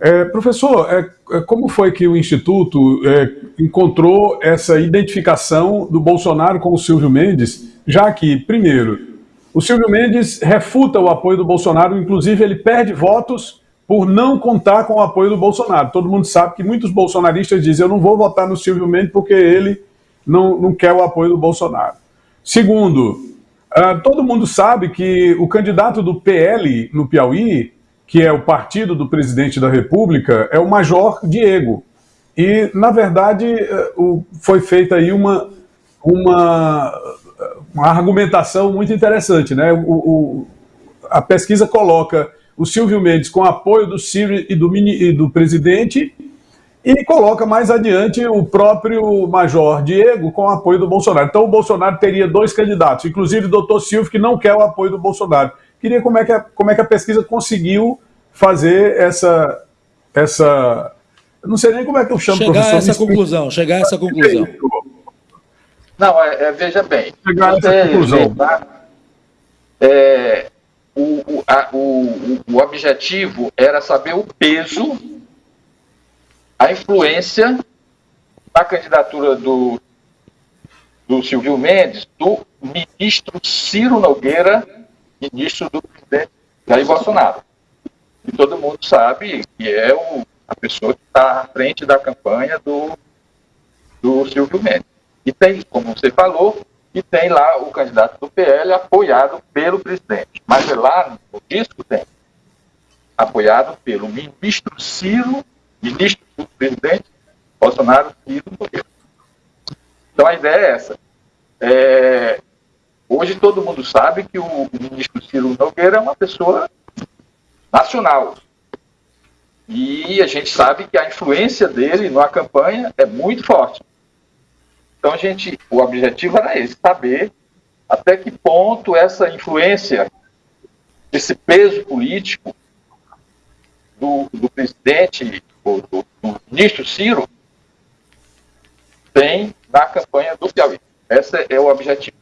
É, professor, é, é, como foi que o Instituto é, encontrou essa identificação do Bolsonaro com o Silvio Mendes, já que, primeiro, o Silvio Mendes refuta o apoio do Bolsonaro, inclusive ele perde votos por não contar com o apoio do Bolsonaro. Todo mundo sabe que muitos bolsonaristas dizem eu não vou votar no Silvio Mendes porque ele não, não quer o apoio do Bolsonaro. Segundo, uh, todo mundo sabe que o candidato do PL no Piauí, que é o partido do presidente da República, é o Major Diego. E, na verdade, uh, foi feita aí uma, uma, uma argumentação muito interessante. Né? O, o, a pesquisa coloca o Silvio Mendes com apoio do Ciro e do, mini, e do presidente e coloca mais adiante o próprio Major Diego com apoio do Bolsonaro. Então o Bolsonaro teria dois candidatos, inclusive o doutor Silvio, que não quer o apoio do Bolsonaro. Queria como é que a, como é que a pesquisa conseguiu fazer essa... essa não sei nem como é que eu chamo, chegar professor. Chegar a essa conclusão, chegar a essa conclusão. Não, é, é, veja bem. Chegar a essa conclusão. É, o, o, a, o, o objetivo era saber o peso, a influência da candidatura do, do Silvio Mendes, do ministro Ciro Nogueira, ministro do presidente Jair Bolsonaro. E todo mundo sabe que é o, a pessoa que está à frente da campanha do, do Silvio Mendes. E tem, como você falou, e tem lá o candidato do PL apoiado pelo presidente. Mas é lá no disco tem apoiado pelo ministro Ciro, ministro do presidente Bolsonaro Ciro Nogueira. Então a ideia é essa. É, hoje todo mundo sabe que o ministro Ciro Nogueira é uma pessoa nacional. E a gente sabe que a influência dele na campanha é muito forte. Então, a gente, o objetivo era esse, saber até que ponto essa influência, esse peso político do, do presidente, do, do, do ministro Ciro, tem na campanha do Piauí. Esse é o objetivo.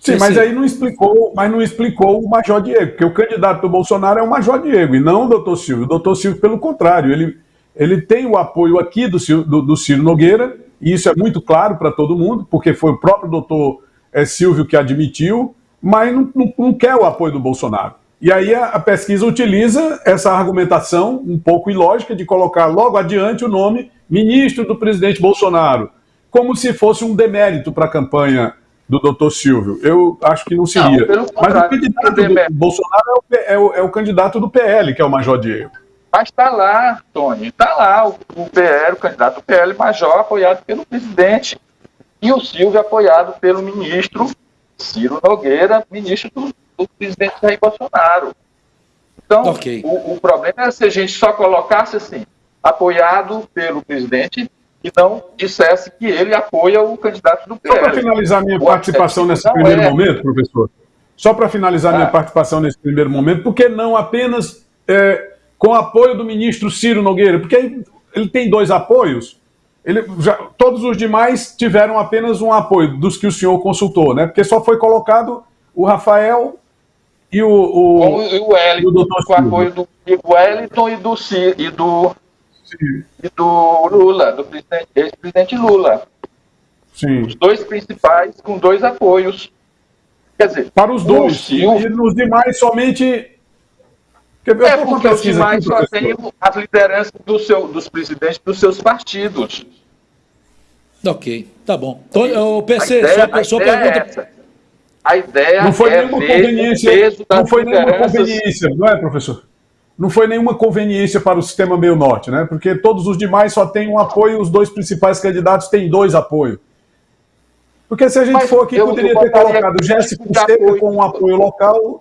Sim, mas aí não explicou, mas não explicou o Major Diego, porque o candidato do Bolsonaro é o Major Diego e não o doutor Silvio. O doutor Silvio, pelo contrário, ele, ele tem o apoio aqui do, do, do Ciro Nogueira, e isso é muito claro para todo mundo, porque foi o próprio doutor é, Silvio que admitiu, mas não, não, não, quer o apoio do Bolsonaro. E aí a, a, pesquisa utiliza essa argumentação um pouco ilógica de colocar logo adiante o nome ministro do presidente Bolsonaro, como se fosse um demérito para a campanha do doutor Silvio. Eu acho que não seria. Não, mas o candidato do Bolsonaro é o, é, o, é o candidato do PL, que é o Major Diego. Mas está lá, Tony, está lá o, o PL, o candidato PL Major, apoiado pelo presidente, e o Silvio apoiado pelo ministro Ciro Nogueira, ministro do, do presidente Jair Bolsonaro. Então, okay. o, o, problema é se a gente só colocasse assim, apoiado pelo presidente, e não dissesse que ele apoia o candidato do PL. Só para finalizar minha participação nesse primeiro é... momento, professor, só para finalizar ah. minha participação nesse primeiro momento, por que não apenas é, com apoio do ministro Ciro Nogueira, porque ele tem dois apoios, ele já, todos os demais tiveram apenas um apoio dos que o senhor consultou, né? Porque só foi colocado o Rafael e o, o, o, o Wellington, com o apoio do Wellington e do, e do, e do Lula, do ex-presidente Lula. Sim. Os dois principais com dois apoios. Quer dizer, para os dois. E nos demais somente é porque os demais só têm as lideranças do seu, dos presidentes dos seus partidos. Ok, tá bom. Então, o PC, ideia, sua, sua pergunta. É a ideia não foi é nenhuma conveniência, não foi nenhuma conveniência, não é, professor? Não foi nenhuma conveniência para o sistema meio norte, né? Porque todos os demais só têm um apoio, os dois principais candidatos têm dois apoios. Porque se a gente Mas for aqui, poderia ter colocado Jéssica com um apoio local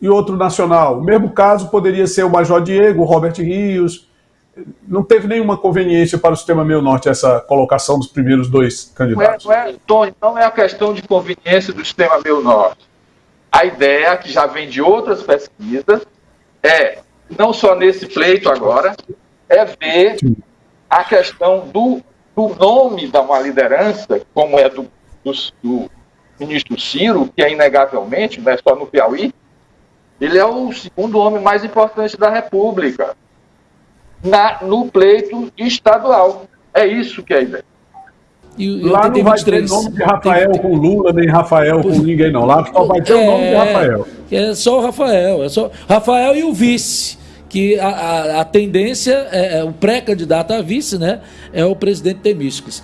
e outro nacional. O mesmo caso poderia ser o Major Diego, o Robert Rios. Não teve nenhuma conveniência para o sistema meio norte essa colocação dos primeiros dois candidatos. Não é, não é, Tony, não é a questão de conveniência do sistema meio norte. A ideia, que já vem de outras pesquisas, é, não só nesse pleito agora, é ver a questão do, do nome da uma liderança, como é do, do, do ministro Ciro, que é inegavelmente, não é só no Piauí, Ele é o segundo homem mais importante da República na, no pleito estadual. É isso que é a ideia. E, lá não vai ter nome de Rafael tem, com Lula, nem Rafael com ninguém, não. Lá só vai ter é, o nome de é, Rafael. É só o Rafael. É só Rafael e o vice. Que a, a, a tendência, é, é o pré-candidato a vice, né? É o presidente Temísticos.